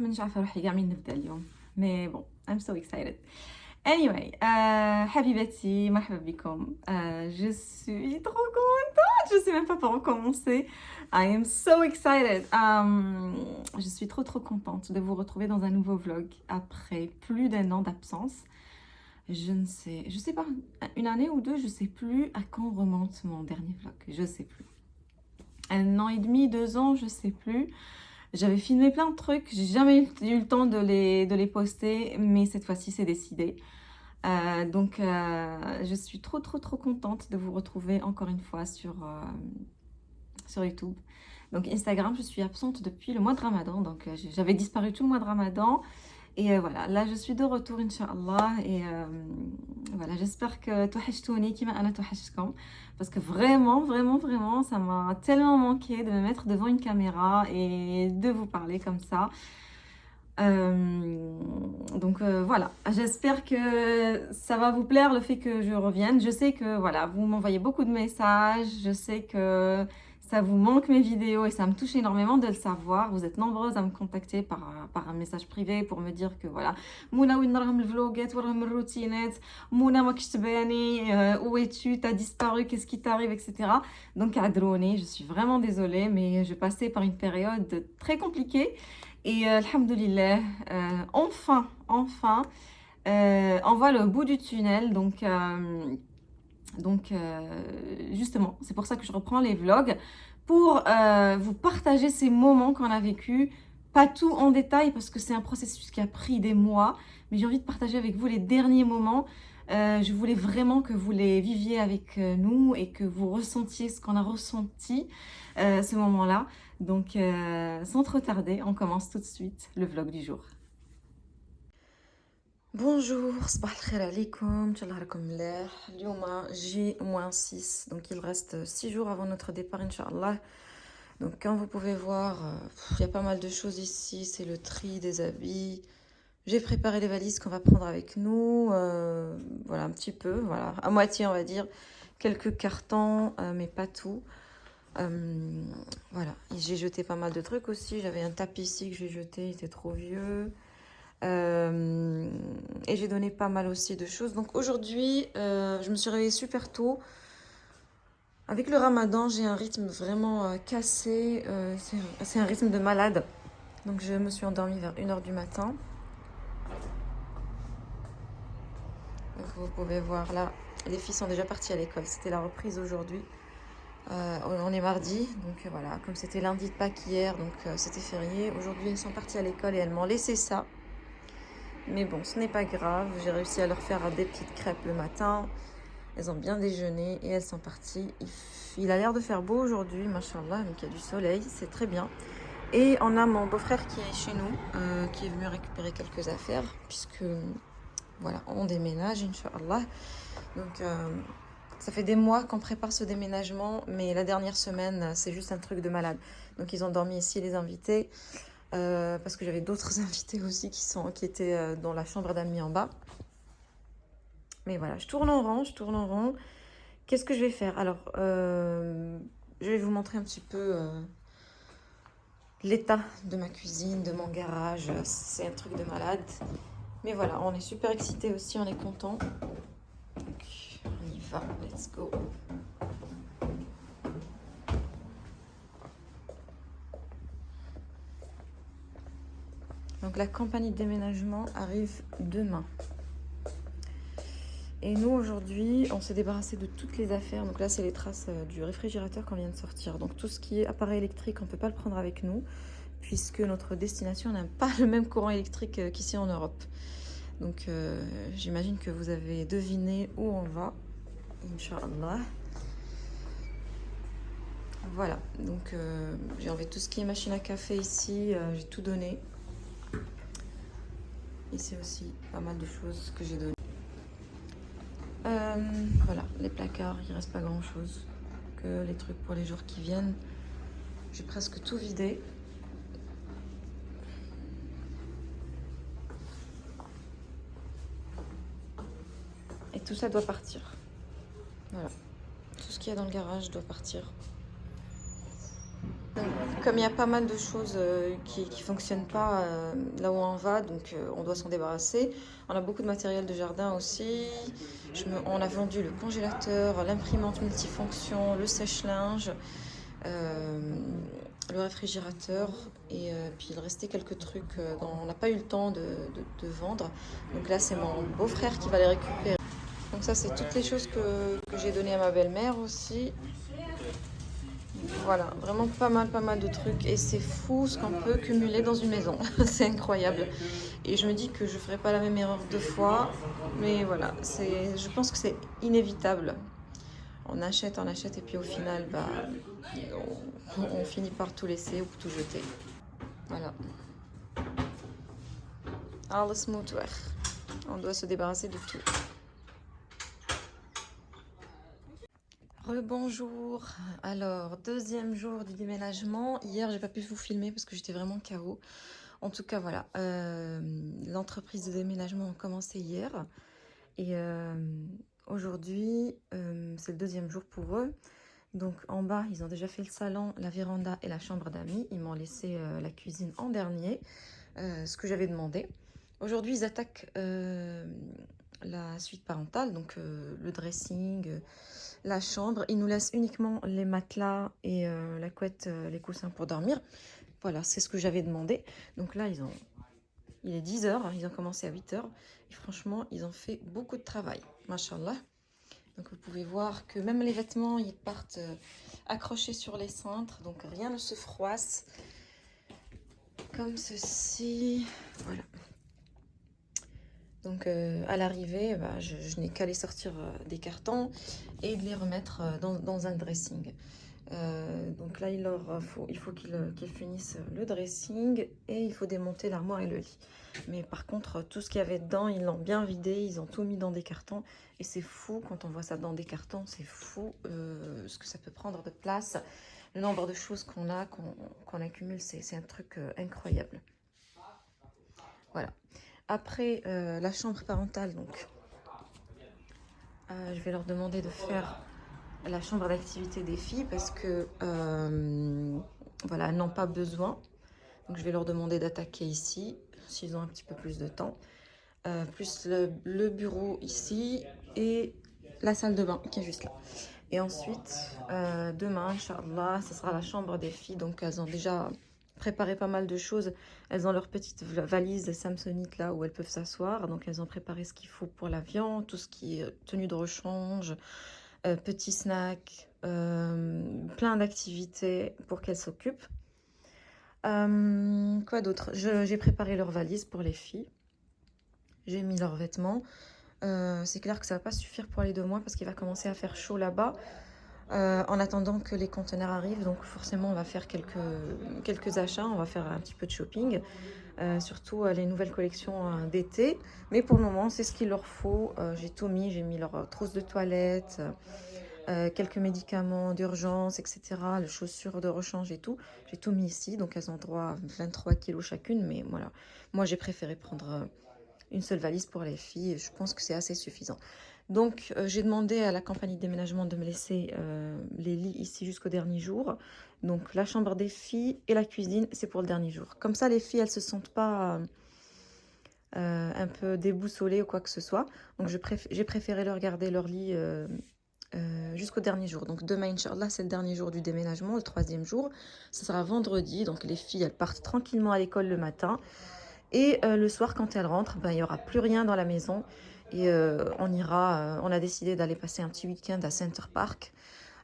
مانيش عارفه روحي كاع من نبدا اليوم مي بون I'm so excited Anyway, euh, Habibati, marhaba bikoum. Euh, je suis trop contente, je sais même pas par où commencer. I am so excited. Um, je suis trop trop contente de vous retrouver dans un nouveau vlog après plus d'un an d'absence. Je ne sais, je sais pas, une année ou deux, je sais plus à quand remonte mon dernier vlog, je sais plus. Un an et demi, deux ans, je sais plus. J'avais filmé plein de trucs, j'ai jamais eu le temps de les, de les poster, mais cette fois-ci c'est décidé. Euh, donc euh, je suis trop trop trop contente de vous retrouver encore une fois sur, euh, sur YouTube. Donc Instagram, je suis absente depuis le mois de Ramadan, donc j'avais disparu tout le mois de Ramadan. Et euh, voilà, là je suis de retour Inch'Allah. Et euh, voilà, j'espère que touhachtouni qui m'a touhachkom. Parce que vraiment, vraiment, vraiment, ça m'a tellement manqué de me mettre devant une caméra et de vous parler comme ça. Euh, donc voilà, j'espère que ça va vous plaire le fait que je revienne. Je sais que voilà, vous m'envoyez beaucoup de messages, je sais que ça vous manque mes vidéos et ça me touche énormément de le savoir. Vous êtes nombreuses à me contacter par, par un message privé pour me dire que voilà, Mouna, où où Mouna, euh, où es-tu, t'as disparu, qu'est-ce qui t'arrive, etc. Donc, à drone, je suis vraiment désolée, mais je passais par une période très compliquée. Et euh, alhamdoulilah, euh, enfin, enfin, euh, on voit le bout du tunnel. Donc, donc euh, justement, c'est pour ça que je reprends les vlogs. Pour euh, vous partager ces moments qu'on a vécu. Pas tout en détail parce que c'est un processus qui a pris des mois. Mais j'ai envie de partager avec vous les derniers moments. je voulais vraiment que vous les viviez avec nous et que vous ressentiez ce qu'on a ressenti ce moment-là. Donc, euh, sans trop tarder, on commence tout de suite le vlog du jour. Bonjour, صباح الخير عليكم ان شاء الله راكم ملاح اليوم جي moins 6 donc il reste 6 jours avant notre départ inchallah donc comme vous pouvez voir il y a pas mal de choses ici c'est le tri des habits j'ai préparé les valises qu'on va prendre avec nous euh, voilà un petit peu voilà à moitié on va dire quelques cartons euh, mais pas tout euh, voilà, j'ai jeté pas mal de trucs aussi. J'avais un tapis ici que j'ai jeté, il était trop vieux. Euh, et j'ai donné pas mal aussi de choses. Donc aujourd'hui, euh, je me suis réveillée super tôt. Avec le ramadan, j'ai un rythme vraiment euh, cassé. C'est un, rythme de malade. Donc je me suis endormie vers 1h du matin. Vous pouvez voir là, les filles sont déjà parties à l'école. C'était la reprise aujourd'hui. On est mardi, donc voilà, comme c'était lundi de Pâques hier, donc c'était férié. Aujourd'hui, elles sont parties à l'école et elles m'ont laissé ça. Mais bon, ce n'est pas grave. J'ai réussi à leur faire des petites crêpes le matin. Elles ont bien déjeuné et elles sont parties. Il, a l'air de faire beau aujourd'hui, machallah, donc il y a du soleil, c'est très bien. Et on a mon beau-frère qui est chez nous, euh, qui est venu récupérer quelques affaires, puisque voilà, on déménage, Inch'Allah. Donc euh, ça fait des mois qu'on prépare ce déménagement, mais la dernière semaine, c'est juste un truc de malade. Donc ils ont dormi ici, les invités, euh, parce que j'avais d'autres invités aussi qui, sont, qui étaient euh, dans la chambre d'amis en bas. Mais voilà, je tourne en rond, je tourne en rond. Qu'est-ce que je vais faire? Alors, euh, je vais vous montrer un petit peu l'état de ma cuisine, de mon garage. C'est un truc de malade. Mais voilà, on est super excités aussi, on est content. On y va, let's go. Donc la compagnie de déménagement arrive demain. Et nous aujourd'hui, on s'est débarrassé de toutes les affaires. Donc là, c'est les traces euh, du réfrigérateur qu'on vient de sortir. Donc tout ce qui est appareil électrique, on ne peut pas le prendre avec nous puisque notre destination n'a pas le même courant électrique euh, qu'ici en Europe. Donc euh, j'imagine que vous avez deviné où on va. Inch'Allah. Voilà, donc j'ai enlevé tout ce qui est machine à café ici, j'ai tout donné. Ici aussi, pas mal de choses que j'ai donné. Euh, voilà, les placards, il reste pas grand chose que les trucs pour les jours qui viennent. J'ai presque tout vidé. Et tout ça doit partir. Voilà. Tout ce qu'il y a dans le garage doit partir. Comme il y a pas mal de choses euh, qui ne fonctionnent pas euh, là où on va, donc euh, on doit s'en débarrasser. On a beaucoup de matériel de jardin aussi. on a vendu le congélateur, l'imprimante multifonction, le sèche-linge, le réfrigérateur. Et puis il restait quelques trucs dont on n'a pas eu le temps de, de vendre. Donc là, c'est mon beau-frère qui va les récupérer. Donc ça, c'est toutes les choses que, que j'ai données à ma belle-mère aussi. Voilà, vraiment pas mal, pas mal de trucs. Et c'est fou ce qu'on peut cumuler dans une maison. c'est incroyable. Et je me dis que je ne ferai pas la même erreur deux fois. Mais voilà, je pense que c'est inévitable. On achète, on achète, et puis au final, bah, on, finit par tout laisser ou tout jeter. Voilà. On doit se débarrasser de tout. Rebonjour. Alors, deuxième jour du déménagement. Hier, j'ai pas pu vous filmer parce que j'étais vraiment KO. En tout cas, voilà. Euh, l'entreprise de déménagement a commencé hier. Et euh, aujourd'hui, euh, c'est le deuxième jour pour eux. Donc, en bas, ils ont déjà fait le salon, la véranda et la chambre d'amis. Ils m'ont laissé la cuisine en dernier, ce que j'avais demandé. Aujourd'hui, ils attaquent la suite parentale, donc le dressing la chambre. Il nous laisse uniquement les matelas et euh, la couette, euh, les coussins pour dormir. Voilà, c'est ce que j'avais demandé. Donc là, ils ont, il est 10h, ils ont commencé à 8h. Et franchement, ils ont fait beaucoup de travail. Machallah. Donc vous pouvez voir que même les vêtements, ils partent euh, accrochés sur les cintres. Donc rien ne se froisse. Comme ceci. Voilà. Donc euh, à l'arrivée, bah, je, n'ai qu'à les sortir euh, des cartons et de les remettre euh, dans, un dressing. donc là, il, leur faut, il faut qu'ils finissent le dressing et il faut démonter l'armoire et le lit. Mais par contre, tout ce qu'il y avait dedans, ils l'ont bien vidé, ils ont tout mis dans des cartons. Et c'est fou, quand on voit ça dans des cartons, c'est fou ce que ça peut prendre de place. Le nombre de choses qu'on a, qu'on accumule, c'est un truc incroyable. Voilà. Après euh, la chambre parentale, donc, euh, je vais leur demander de faire la chambre d'activité des filles parce que, euh, voilà, elles n'ont pas besoin. Donc, je vais leur demander d'attaquer ici, s'ils ont un petit peu plus de temps. plus le, bureau ici et la salle de bain qui est juste là. Et ensuite, demain, Inch'Allah, ce sera la chambre des filles. Donc, elles ont déjà préparé pas mal de choses. Elles ont leur petite valise Samsonite là où elles peuvent s'asseoir. Donc elles ont préparé ce qu'il faut pour l'avion, tout ce qui est tenue de rechange, euh, petits snacks, euh, plein d'activités pour qu'elles s'occupent. Euh, quoi d'autre? J'ai préparé leur valise pour les filles. J'ai mis leurs vêtements. C'est clair que ça va pas suffire pour les deux mois parce qu'il va commencer à faire chaud là-bas. Euh, en attendant que les conteneurs arrivent. Donc forcément, on va faire quelques, achats, on va faire un petit peu de shopping, euh, surtout euh, les nouvelles collections d'été. Mais pour le moment, c'est ce qu'il leur faut. j'ai tout mis, j'ai mis leur trousse de toilette, quelques médicaments d'urgence, etc. Les chaussures de rechange et tout. J'ai tout mis ici, donc elles ont droit à 23 kilos chacune. Mais voilà, moi j'ai préféré prendre une seule valise pour les filles. Je pense que c'est assez suffisant. Donc, euh, j'ai demandé à la compagnie de déménagement de me laisser euh, les lits ici jusqu'au dernier jour. Donc, la chambre des filles et la cuisine, c'est pour le dernier jour. Comme ça, les filles, elles se sentent pas euh, un peu déboussolées ou quoi que ce soit. Donc, j'ai préféré leur garder leur lit jusqu'au dernier jour. Donc, demain, Inch'Allah, c'est le dernier jour du déménagement, le troisième jour. Ce sera vendredi. Donc, les filles, elles partent tranquillement à l'école le matin. Et le soir, quand elles rentrent, ben, il n'y aura plus rien dans la maison. Et euh, on ira, euh, on a décidé d'aller passer un petit week-end à Center Park.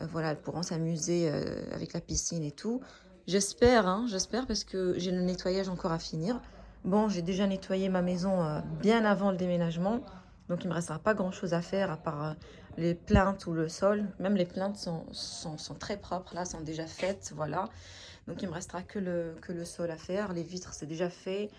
Euh, voilà, elles pourront s'amuser avec la piscine et tout. J'espère, hein, j'espère parce que j'ai le nettoyage encore à finir. Bon, j'ai déjà nettoyé ma maison bien avant le déménagement. Donc, il ne me restera pas grand-chose à faire à part les plaintes ou le sol. Même les plaintes sont, sont, sont, très propres, là, sont déjà faites, voilà. Donc, il me restera que le, que le sol à faire. Les vitres, c'est déjà fait.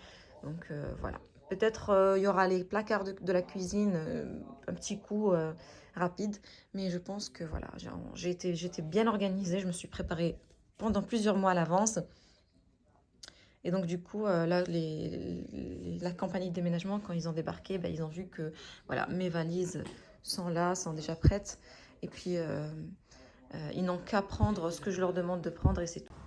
Donc, voilà. Peut-être euh, il y aura les placards de, la cuisine, euh, un petit coup euh, rapide. Mais je pense que voilà, j'ai été, bien organisée. Je me suis préparée pendant plusieurs mois à l'avance. Et donc du coup, là, les, la compagnie de déménagement, quand ils ont débarqué, ben, ils ont vu que voilà, mes valises sont là, sont déjà prêtes. Et puis, ils n'ont qu'à prendre ce que je leur demande de prendre et c'est tout.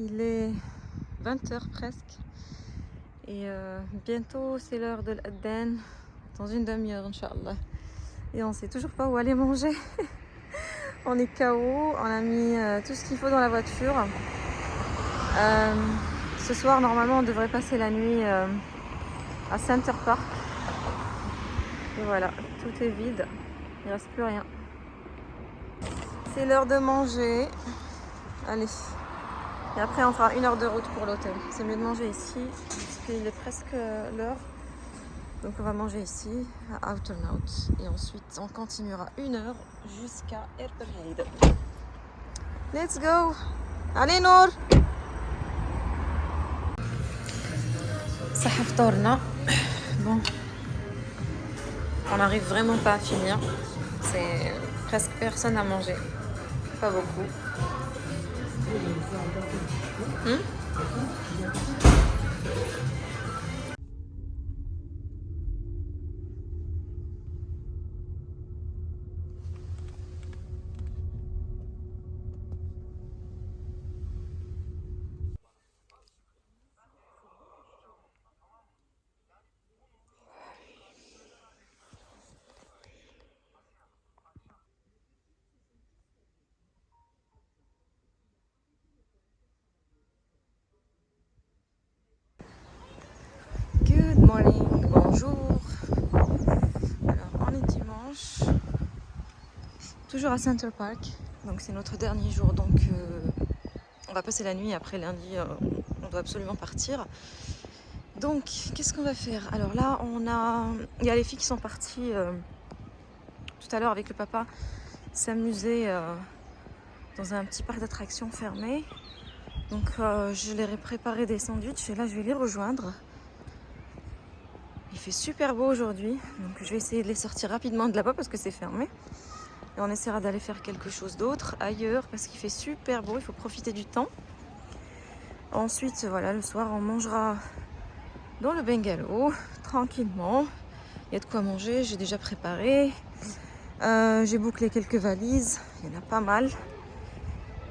Il est 20h presque. Et euh, bientôt c'est l'heure de l'Adden. Dans une demi-heure, Inch'Allah. Et on sait toujours pas où aller manger. on est KO. On a mis euh, tout ce qu'il faut dans la voiture. Euh, ce soir, normalement, on devrait passer la nuit à Center Park. Et voilà, tout est vide. Il reste plus rien. C'est l'heure de manger. Allez. Et après, on fera une heure de route pour l'hôtel. C'est mieux de manger ici, parce qu'il est presque l'heure. Donc on va manger ici, à Outernout. Et ensuite, on continuera une heure jusqu'à Erperheide. Let's go Allez, Nour Ça Bon. On n'arrive vraiment pas à finir. C'est presque personne à manger. Pas beaucoup. 嗯。Bonjour. Alors on est dimanche, toujours à Center Park, donc c'est notre dernier jour, donc euh, on va passer la nuit, après lundi euh, on doit absolument partir. Donc qu'est-ce qu'on va faire? Alors là on a, il y a les filles qui sont parties euh, tout à l'heure avec le papa s'amuser dans un petit parc d'attractions fermé. Donc je leur ai préparé des sandwichs et là je vais les rejoindre. Il fait super beau aujourd'hui, donc je vais essayer de les sortir rapidement de là-bas parce que c'est fermé. Et on essaiera d'aller faire quelque chose d'autre ailleurs parce qu'il fait super beau, il faut profiter du temps. Ensuite, voilà, le soir, on mangera dans le bungalow, tranquillement. Il y a de quoi manger, j'ai déjà préparé. Euh, j'ai bouclé quelques valises, il y en a pas mal.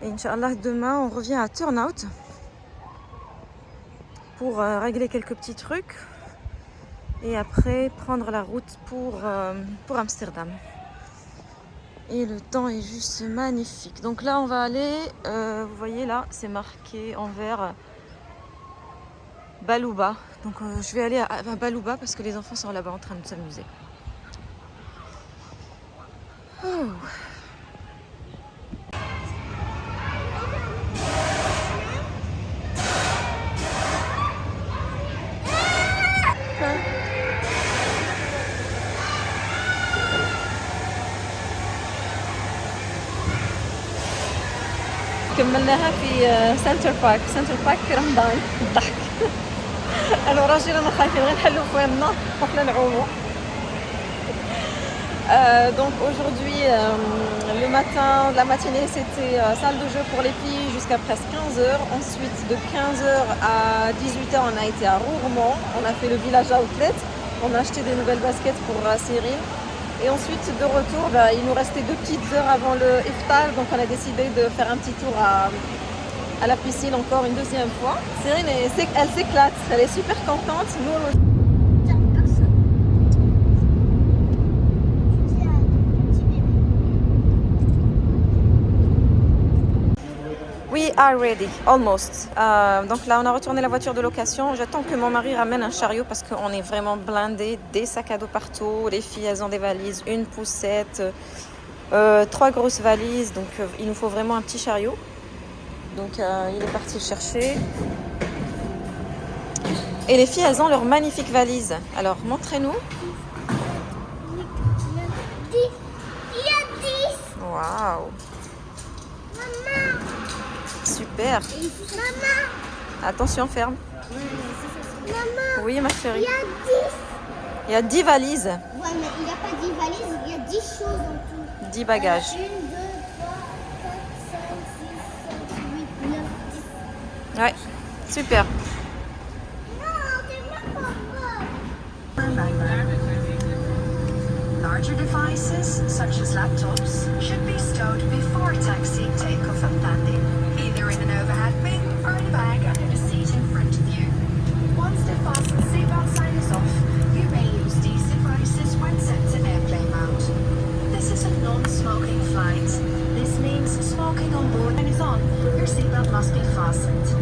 Et Inch'Allah, demain, on revient à Turnout pour euh, régler quelques petits trucs et après prendre la route pour, euh, pour Amsterdam. Et le temps est juste magnifique. Donc là, on va aller, euh, vous voyez là, c'est marqué en vert Balouba. Donc euh, je vais aller à, Balouba parce que les enfants sont là-bas en train de s'amuser. Oh. كملناها في سنتر بارك سنتر بارك في رمضان الضحك انا وراجل انا خايفين غير نحلو فويننا وحنا نعومو Euh, donc aujourd'hui, euh, le matin, la matinée, c'était euh, salle de jeu pour les filles jusqu'à presque 15h. Ensuite, de 15h à 18h, on a été à Rourmont. On a fait le village outlet. On a acheté des nouvelles baskets pour euh, Cyril. Et ensuite, de retour, bah, il nous restait deux petites heures avant le iftar, donc on a décidé de faire un petit tour à, la piscine encore une deuxième fois. Cyrine, elle s'éclate, elle est super contente. Nous, are ready, almost. Euh, donc là, on a retourné la voiture de location. J'attends que mon mari ramène un chariot parce qu'on est vraiment blindé, des sacs à dos partout. Les filles, elles ont des valises, une poussette, euh, trois grosses valises. Donc euh, il nous faut vraiment un petit chariot. Donc il est parti chercher. Et les filles, elles ont leurs magnifiques valises. Alors, montrez-nous. Waouh Super. Maman. Attention, ferme. Maman. Oui, ma chérie. Il y a 10. Il y a 10 valises. Ouais, mais il n'y a pas 10 valises, il y a 10 choses en tout. 10 bagages. 1, 2, 3, 4, 5, 6, 7, 8, 9, 10. Ouais, super. Larger devices, such as laptops, should be stowed before taxi takeoff and landing. overhead bin bag seat in front of you. Fasten seatbelt sign is off, you may use these devices when set in airplane mode. This is a non-smoking flight. This means smoking on board and is on, your seatbelt must be fastened.